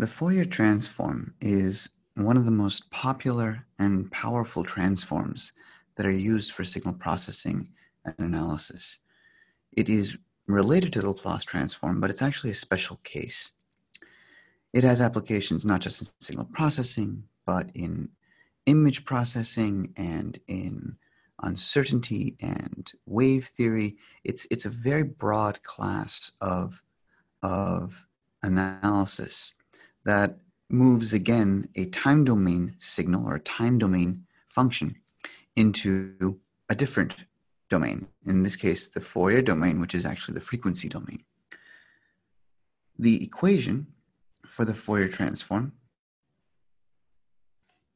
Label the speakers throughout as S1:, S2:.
S1: The Fourier transform is one of the most popular and powerful transforms that are used for signal processing and analysis. It is related to the Laplace transform, but it's actually a special case. It has applications not just in signal processing, but in image processing and in uncertainty and wave theory. It's, it's a very broad class of, of analysis that moves again a time domain signal or a time domain function into a different domain. In this case, the Fourier domain, which is actually the frequency domain. The equation for the Fourier transform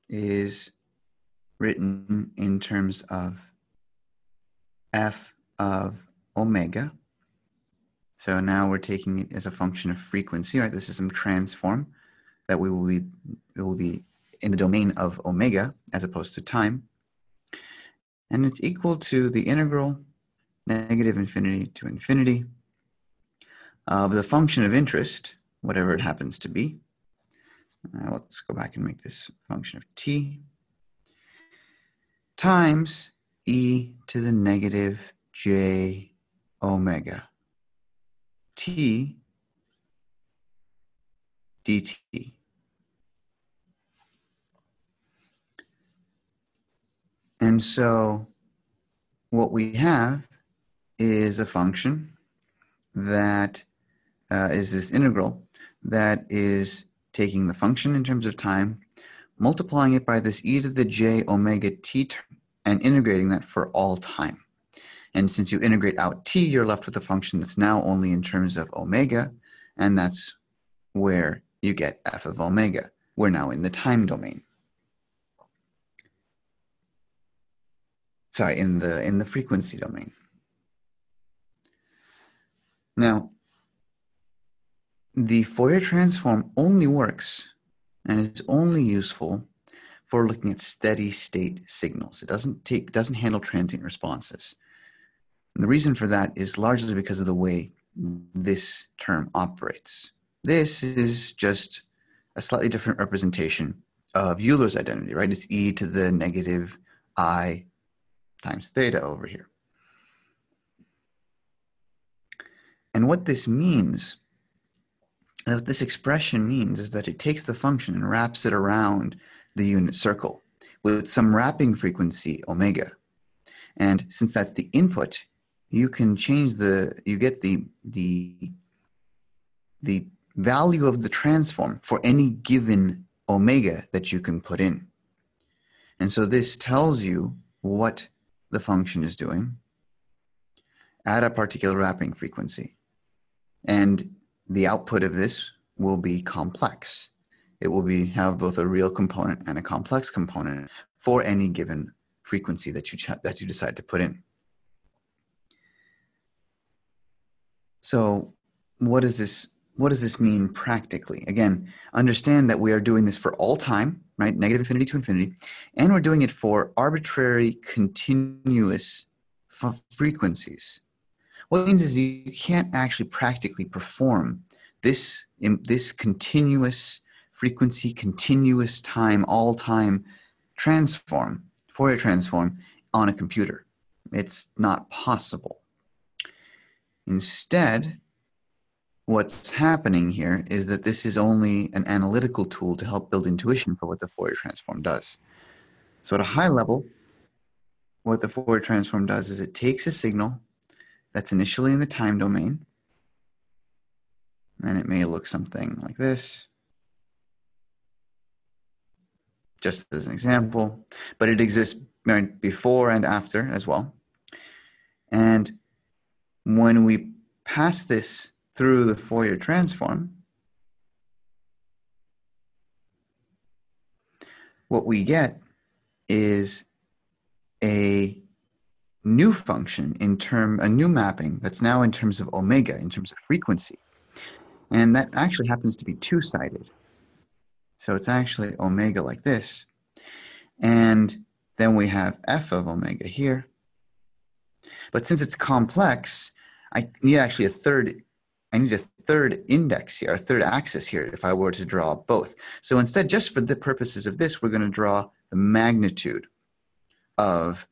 S1: is written in terms of f of omega so now we're taking it as a function of frequency, right? This is some transform that we will be, it will be in the domain of omega as opposed to time. And it's equal to the integral negative infinity to infinity of the function of interest, whatever it happens to be. Uh, let's go back and make this function of t times e to the negative j omega t dt. And so what we have is a function that uh, is this integral that is taking the function in terms of time, multiplying it by this e to the j omega t term, and integrating that for all time. And since you integrate out t, you're left with a function that's now only in terms of omega, and that's where you get f of omega. We're now in the time domain. Sorry, in the, in the frequency domain. Now, the Fourier transform only works and it's only useful for looking at steady state signals. It doesn't take doesn't handle transient responses. And the reason for that is largely because of the way this term operates. This is just a slightly different representation of Euler's identity, right? It's e to the negative i times theta over here. And what this means, what this expression means is that it takes the function and wraps it around the unit circle with some wrapping frequency omega. And since that's the input, you can change the, you get the, the, the value of the transform for any given omega that you can put in. And so this tells you what the function is doing at a particular wrapping frequency. And the output of this will be complex. It will be have both a real component and a complex component for any given frequency that you that you decide to put in. So what does this what does this mean practically? Again, understand that we are doing this for all time, right? Negative infinity to infinity, and we're doing it for arbitrary continuous frequencies. What it means is you can't actually practically perform this, this continuous frequency, continuous time, all time transform, Fourier transform on a computer. It's not possible. Instead, what's happening here is that this is only an analytical tool to help build intuition for what the Fourier transform does. So at a high level, what the Fourier transform does is it takes a signal that's initially in the time domain, and it may look something like this, just as an example, but it exists before and after as well. And when we pass this through the Fourier transform, what we get is a new function in term, a new mapping that's now in terms of omega, in terms of frequency. And that actually happens to be two-sided. So it's actually omega like this. And then we have f of omega here. But since it's complex, I need actually a third, I need a third index here, a third axis here, if I were to draw both. So instead, just for the purposes of this, we're going to draw the magnitude of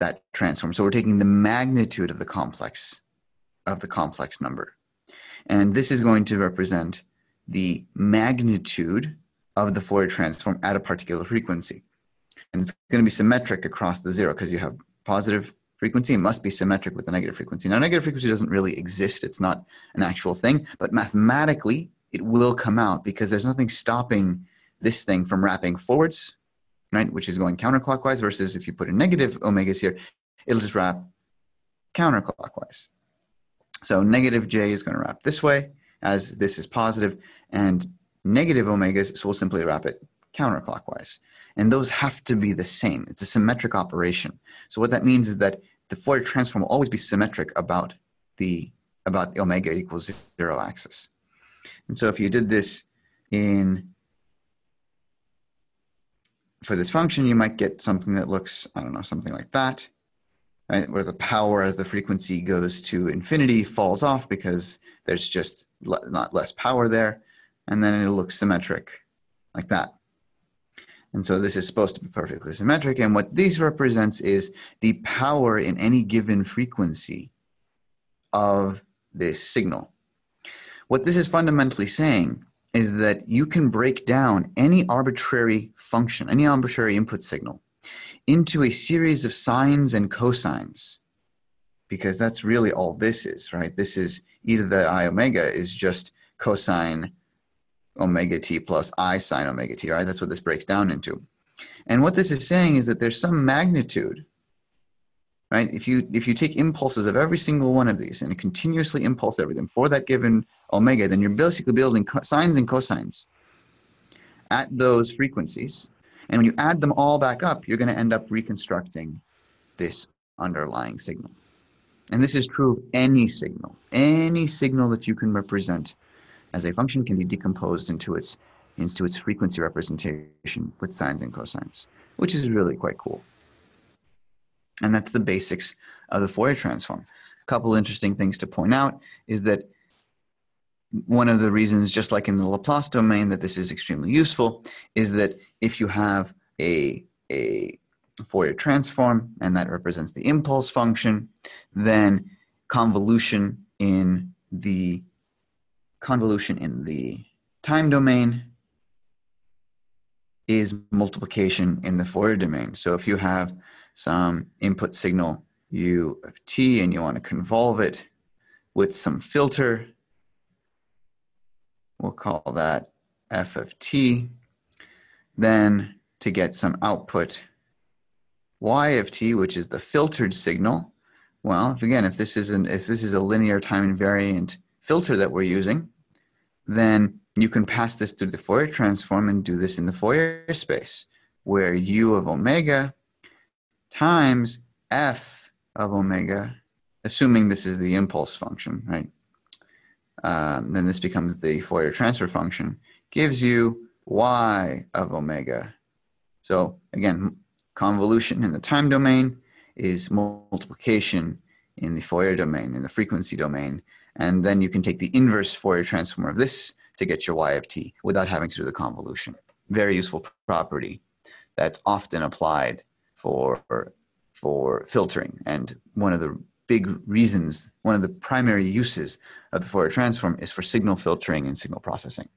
S1: that transform. So we're taking the magnitude of the complex of the complex number. And this is going to represent the magnitude of the Fourier transform at a particular frequency. And it's going to be symmetric across the zero because you have positive frequency it must be symmetric with the negative frequency. Now, negative frequency doesn't really exist. It's not an actual thing, but mathematically, it will come out because there's nothing stopping this thing from wrapping forwards, right, which is going counterclockwise, versus if you put a negative omegas here, it'll just wrap counterclockwise. So negative j is going to wrap this way, as this is positive, and negative omegas, so we'll simply wrap it counterclockwise. And those have to be the same. It's a symmetric operation. So what that means is that the Fourier transform will always be symmetric about the, about the omega equals zero axis. And so if you did this in, for this function, you might get something that looks, I don't know, something like that, right? Where the power as the frequency goes to infinity falls off because there's just not less power there. And then it'll look symmetric like that. And so this is supposed to be perfectly symmetric. And what this represents is the power in any given frequency of this signal. What this is fundamentally saying is that you can break down any arbitrary function, any arbitrary input signal, into a series of sines and cosines, because that's really all this is, right? This is e to the i omega is just cosine omega t plus i sine omega t, right? That's what this breaks down into. And what this is saying is that there's some magnitude, right? If you, if you take impulses of every single one of these and continuously impulse everything for that given omega, then you're basically building sines and cosines at those frequencies. And when you add them all back up, you're going to end up reconstructing this underlying signal. And this is true of any signal. Any signal that you can represent as a function can be decomposed into its, into its frequency representation with sines and cosines, which is really quite cool. And that's the basics of the Fourier transform. A couple interesting things to point out is that one of the reasons, just like in the Laplace domain, that this is extremely useful is that if you have a, a Fourier transform and that represents the impulse function, then convolution in the convolution in the time domain is multiplication in the Fourier domain. So if you have some input signal u of t and you want to convolve it with some filter, we'll call that f of t, then to get some output y of t, which is the filtered signal, well, if again, if this is an if this is a linear time invariant filter that we're using, then you can pass this through the Fourier transform and do this in the Fourier space, where u of omega times f of omega, assuming this is the impulse function, right? Um, then this becomes the Fourier transfer function, gives you y of omega. So again, convolution in the time domain is multiplication in the Fourier domain, in the frequency domain, and then you can take the inverse Fourier transform of this to get your y of t without having to do the convolution. Very useful property that's often applied for, for filtering. And one of the big reasons, one of the primary uses of the Fourier transform is for signal filtering and signal processing.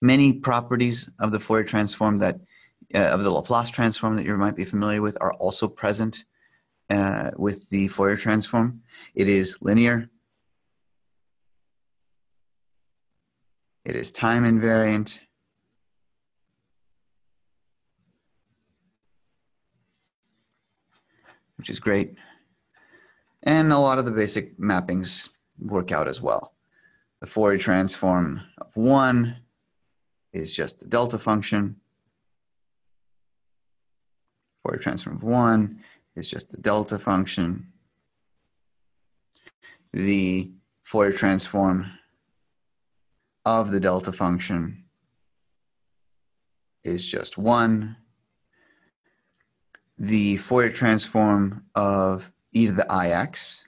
S1: Many properties of the Fourier transform that, uh, of the Laplace transform that you might be familiar with are also present uh, with the Fourier transform. It is linear. It is time invariant. Which is great. And a lot of the basic mappings work out as well. The Fourier transform of 1 is just the delta function. Fourier transform of 1 is just the delta function. The Fourier transform of the delta function is just 1. The Fourier transform of e to the ix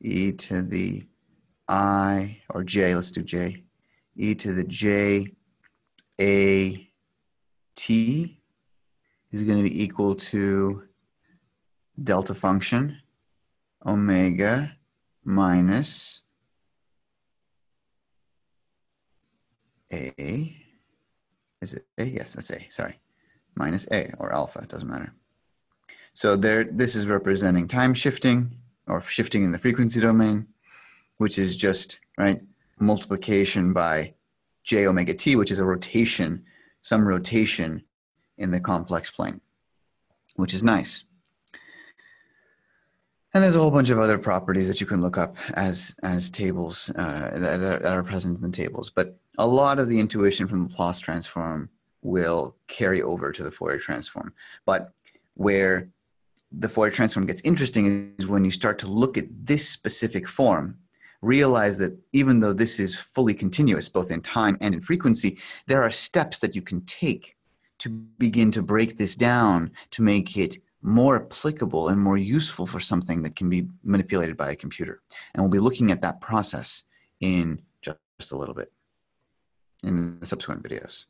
S1: e to the i, or j, let's do j, e to the j a t is going to be equal to delta function omega minus a, is it a? Yes, that's a, sorry, minus a or alpha, doesn't matter. So there, this is representing time shifting or shifting in the frequency domain, which is just, right, multiplication by j omega t, which is a rotation, some rotation in the complex plane, which is nice. And there's a whole bunch of other properties that you can look up as, as tables uh, that, are, that are present in the tables. But a lot of the intuition from the Laplace transform will carry over to the Fourier transform. But where the Fourier transform gets interesting is when you start to look at this specific form, realize that even though this is fully continuous, both in time and in frequency, there are steps that you can take to begin to break this down to make it more applicable and more useful for something that can be manipulated by a computer. And we'll be looking at that process in just a little bit in the subsequent videos.